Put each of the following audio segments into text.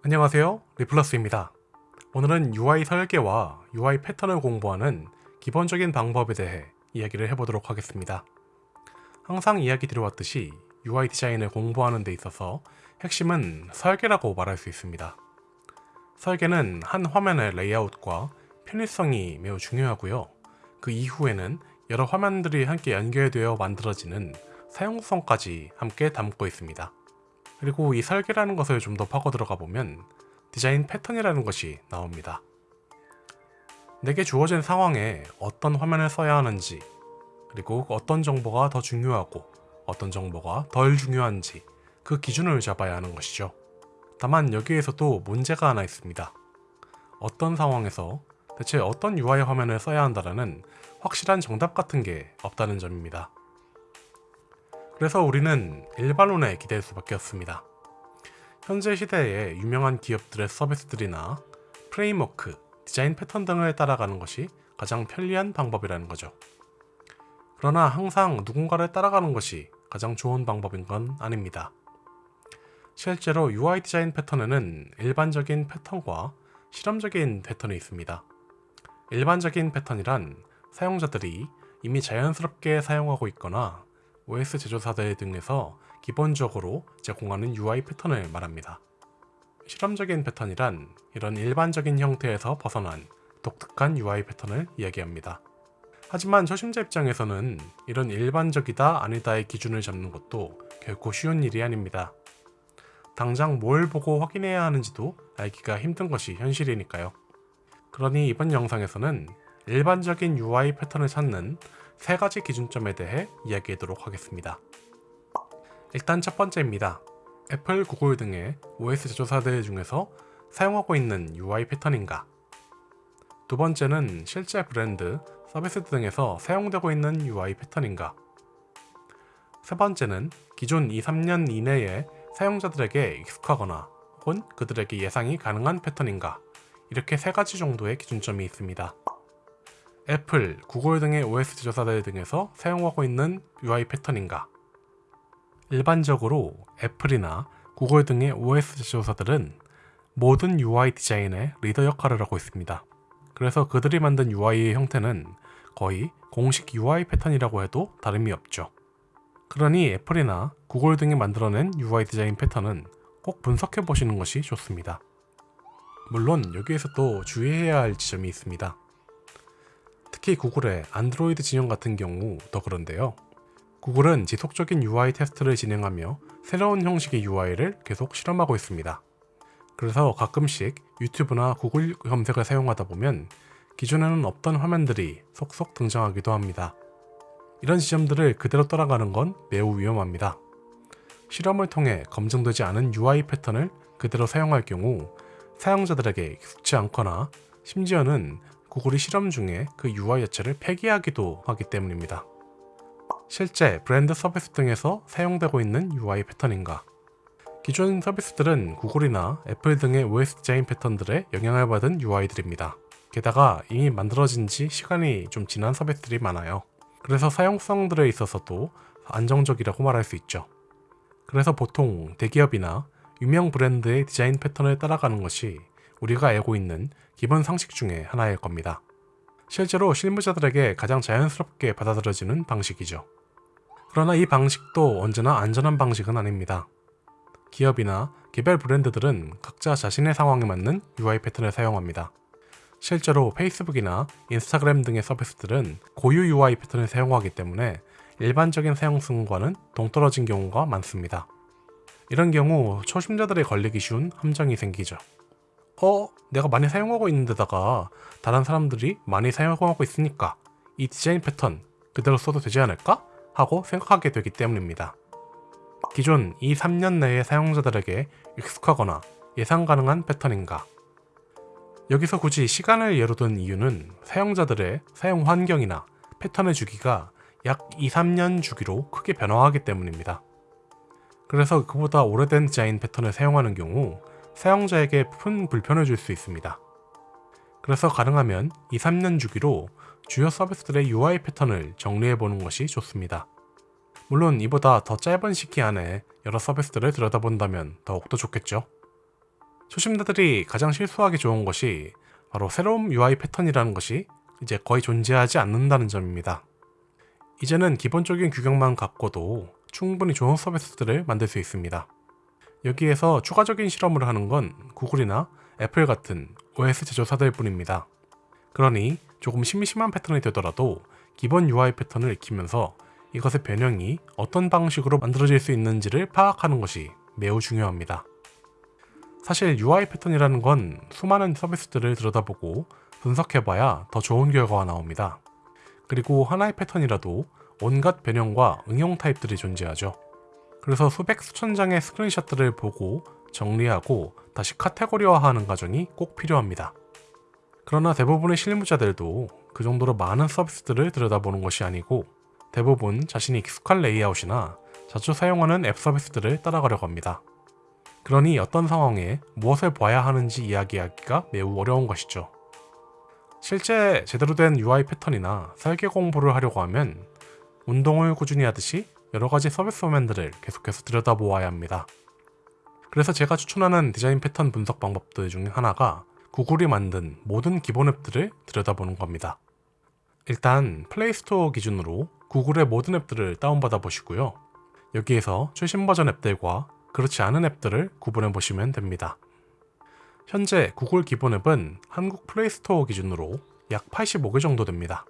안녕하세요. 리플러스입니다. 오늘은 UI 설계와 UI 패턴을 공부하는 기본적인 방법에 대해 이야기를 해보도록 하겠습니다. 항상 이야기 드려왔듯이 UI 디자인을 공부하는 데 있어서 핵심은 설계라고 말할 수 있습니다. 설계는 한 화면의 레이아웃과 편의성이 매우 중요하고요. 그 이후에는 여러 화면들이 함께 연결되어 만들어지는 사용성까지 함께 담고 있습니다 그리고 이 설계라는 것을 좀 더 파고 들어가 보면 디자인 패턴이라는 것이 나옵니다. 내게 주어진 상황에 어떤 화면을 써야 하는지 그리고 어떤 정보가 더 중요하고 어떤 정보가 덜 중요한지 그 기준을 잡아야 하는 것이죠. 다만 여기에서도 문제가 하나 있습니다. 어떤 상황에서 대체 어떤 UI 화면을 써야 한다는 확실한 정답 같은 게 없다는 점입니다. 그래서 우리는 일반론에 기댈 수밖에 없습니다. 현재 시대의 유명한 기업들의 서비스들이나 프레임워크, 디자인 패턴 등을 따라가는 것이 가장 편리한 방법이라는 거죠. 그러나 항상 누군가를 따라가는 것이 가장 좋은 방법인 건 아닙니다. 실제로 UI 디자인 패턴에는 일반적인 패턴과 실험적인 패턴이 있습니다. 일반적인 패턴이란 사용자들이 이미 자연스럽게 사용하고 있거나 OS 제조사들 등에서 기본적으로 제공하는 UI 패턴을 말합니다. 실험적인 패턴이란 이런 일반적인 형태에서 벗어난 독특한 UI 패턴을 이야기합니다. 하지만 초심자 입장에서는 이런 일반적이다 아니다의 기준을 잡는 것도 결코 쉬운 일이 아닙니다. 당장 뭘 보고 확인해야 하는지도 알기가 힘든 것이 현실이니까요. 그러니 이번 영상에서는 일반적인 UI 패턴을 찾는 세 가지 기준점에 대해 이야기하도록 하겠습니다. 일단 첫 번째입니다. 애플, 구글 등의 OS 제조사들 중에서 사용하고 있는 UI 패턴인가 두 번째는 실제 브랜드, 서비스 등에서 사용되고 있는 UI 패턴인가 세 번째는 기존 2, 3년 이내에 사용자들에게 익숙하거나 혹은 그들에게 예상이 가능한 패턴인가 이렇게 세 가지 정도의 기준점이 있습니다. 애플, 구글 등의 OS 제조사들 등에서 사용하고 있는 UI 패턴인가? 일반적으로 애플이나 구글 등의 OS 제조사들은 모든 UI 디자인의 리더 역할을 하고 있습니다. 그래서 그들이 만든 UI의 형태는 거의 공식 UI 패턴이라고 해도 다름이 없죠. 그러니 애플이나 구글 등이 만들어낸 UI 디자인 패턴은 꼭 분석해 보시는 것이 좋습니다. 물론 여기에서 또 주의해야 할 지점이 있습니다. 특히 구글의 안드로이드 진영 같은 경우 더 그런데요. 구글은 지속적인 UI 테스트를 진행하며 새로운 형식의 UI를 계속 실험하고 있습니다. 그래서 가끔씩 유튜브나 구글 검색을 사용하다 보면 기존에는 없던 화면들이 속속 등장하기도 합니다. 이런 지점들을 그대로 따라가는 건 매우 위험합니다. 실험을 통해 검증되지 않은 UI 패턴을 그대로 사용할 경우 사용자들에게 익숙지 않거나 심지어는 구글이 실험 중에 그 UI 자체를 폐기하기도 하기 때문입니다. 실제 브랜드 서비스 등에서 사용되고 있는 UI 패턴인가 기존 서비스들은 구글이나 애플 등의 OS 디자인 패턴들에 영향을 받은 UI들입니다. 게다가 이미 만들어진 지 시간이 좀 지난 서비스들이 많아요. 그래서 사용성들에 있어서도 안정적이라고 말할 수 있죠. 그래서 보통 대기업이나 유명 브랜드의 디자인 패턴을 따라가는 것이 우리가 알고 있는 기본 상식 중에 하나일 겁니다. 실제로 실무자들에게 가장 자연스럽게 받아들여지는 방식이죠. 그러나 이 방식도 언제나 안전한 방식은 아닙니다. 기업이나 개별 브랜드들은 각자 자신의 상황에 맞는 UI 패턴을 사용합니다. 실제로 페이스북이나 인스타그램 등의 서비스들은 고유 UI 패턴을 사용하기 때문에 일반적인 사용성과는 동떨어진 경우가 많습니다. 이런 경우 초심자들이 걸리기 쉬운 함정이 생기죠. 어? 내가 많이 사용하고 있는 데다가 다른 사람들이 많이 사용하고 있으니까 이 디자인 패턴 그대로 써도 되지 않을까? 하고 생각하게 되기 때문입니다. 기존 2, 3년 내의 사용자들에게 익숙하거나 예상 가능한 패턴인가 여기서 굳이 시간을 예로 든 이유는 사용자들의 사용 환경이나 패턴의 주기가 약 2, 3년 주기로 크게 변화하기 때문입니다. 그래서 그보다 오래된 디자인 패턴을 사용하는 경우 사용자에게 큰 불편을 줄 수 있습니다. 그래서 가능하면 2, 3년 주기로 주요 서비스들의 UI 패턴을 정리해보는 것이 좋습니다. 물론 이보다 더 짧은 시기 안에 여러 서비스들을 들여다본다면 더욱더 좋겠죠. 초심자들이 가장 실수하기 좋은 것이 바로 새로운 UI 패턴이라는 것이 이제 거의 존재하지 않는다는 점입니다. 이제는 기본적인 규격만 갖고도 충분히 좋은 서비스들을 만들 수 있습니다. 여기에서 추가적인 실험을 하는 건 구글이나 애플 같은 OS 제조사들 뿐입니다. 그러니 조금 심심한 패턴이 되더라도 기본 UI 패턴을 익히면서 이것의 변형이 어떤 방식으로 만들어질 수 있는지를 파악하는 것이 매우 중요합니다. 사실 UI 패턴이라는 건 수많은 서비스들을 들여다보고 분석해봐야 더 좋은 결과가 나옵니다. 그리고 하나의 패턴이라도 온갖 변형과 응용 타입들이 존재하죠. 그래서 수백 수천 장의 스크린샷들을 보고 정리하고 다시 카테고리화하는 과정이 꼭 필요합니다. 그러나 대부분의 실무자들도 그 정도로 많은 서비스들을 들여다보는 것이 아니고 대부분 자신이 익숙한 레이아웃이나 자주 사용하는 앱 서비스들을 따라가려고 합니다. 그러니 어떤 상황에 무엇을 봐야 하는지 이야기하기가 매우 어려운 것이죠. 실제 제대로 된 UI 패턴이나 설계 공부를 하려고 하면 운동을 꾸준히 하듯이 여러 가지 서비스 화면들을 계속해서 들여다보아야 합니다. 그래서 제가 추천하는 디자인 패턴 분석 방법들 중 하나가 구글이 만든 모든 기본 앱들을 들여다보는 겁니다. 일단 플레이스토어 기준으로 구글의 모든 앱들을 다운받아 보시고요. 여기에서 최신 버전 앱들과 그렇지 않은 앱들을 구분해 보시면 됩니다. 현재 구글 기본 앱은 한국 플레이스토어 기준으로 약 85개 정도 됩니다.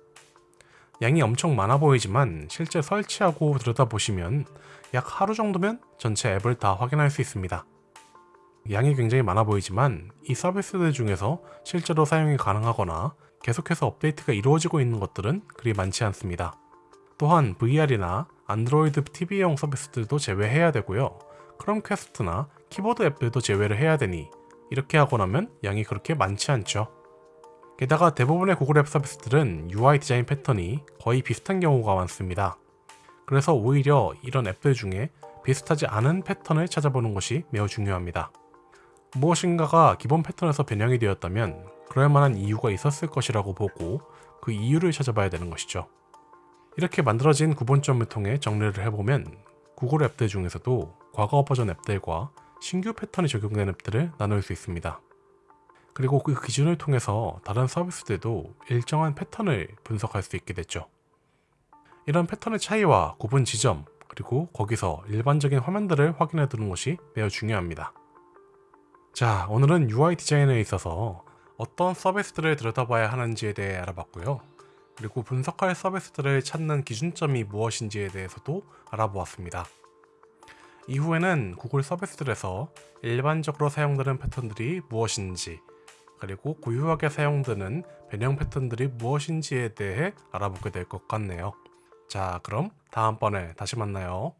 양이 엄청 많아 보이지만 실제 설치하고 들여다보시면 약 하루 정도면 전체 앱을 다 확인할 수 있습니다. 양이 굉장히 많아 보이지만 이 서비스들 중에서 실제로 사용이 가능하거나 계속해서 업데이트가 이루어지고 있는 것들은 그리 많지 않습니다. 또한 VR이나 안드로이드 TV용 서비스들도 제외해야 되고요. 크롬캐스트나 키보드 앱들도 제외를 해야 되니 이렇게 하고 나면 양이 그렇게 많지 않죠. 게다가 대부분의 구글 앱 서비스들은 UI 디자인 패턴이 거의 비슷한 경우가 많습니다. 그래서 오히려 이런 앱들 중에 비슷하지 않은 패턴을 찾아보는 것이 매우 중요합니다. 무엇인가가 기본 패턴에서 변형이 되었다면 그럴 만한 이유가 있었을 것이라고 보고 그 이유를 찾아봐야 되는 것이죠. 이렇게 만들어진 구분점을 통해 정리를 해보면 구글 앱들 중에서도 과거 버전 앱들과 신규 패턴이 적용된 앱들을 나눌 수 있습니다. 그리고 그 기준을 통해서 다른 서비스들도 일정한 패턴을 분석할 수 있게 됐죠. 이런 패턴의 차이와 구분 지점, 그리고 거기서 일반적인 화면들을 확인해 두는 것이 매우 중요합니다. 자, 오늘은 UI 디자인에 있어서 어떤 서비스들을 들여다봐야 하는지에 대해 알아봤고요. 그리고 분석할 서비스들을 찾는 기준점이 무엇인지에 대해서도 알아보았습니다. 이후에는 구글 서비스들에서 일반적으로 사용되는 패턴들이 무엇인지 그리고 고유하게 사용되는 변형 패턴들이 무엇인지에 대해 알아보게 될 것 같네요. 자, 그럼 다음번에 다시 만나요.